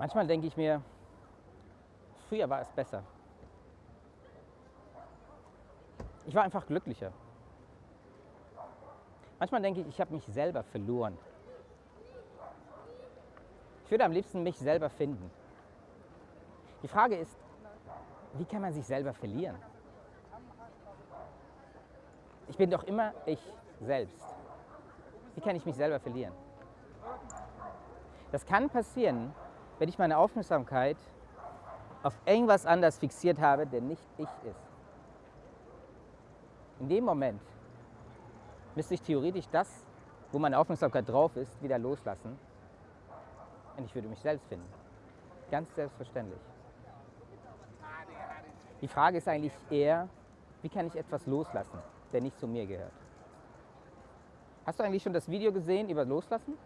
Manchmal denke ich mir, früher war es besser. Ich war einfach glücklicher. Manchmal denke ich, ich habe mich selber verloren. Ich würde am liebsten mich selber finden. Die Frage ist, wie kann man sich selber verlieren? Ich bin doch immer ich selbst. Wie kann ich mich selber verlieren? Das kann passieren, wenn ich meine Aufmerksamkeit auf irgendwas anders fixiert habe, der nicht ich ist. In dem Moment müsste ich theoretisch das, wo meine Aufmerksamkeit drauf ist, wieder loslassen und ich würde mich selbst finden. Ganz selbstverständlich. Die Frage ist eigentlich eher, wie kann ich etwas loslassen, der nicht zu mir gehört? Hast du eigentlich schon das Video gesehen über Loslassen?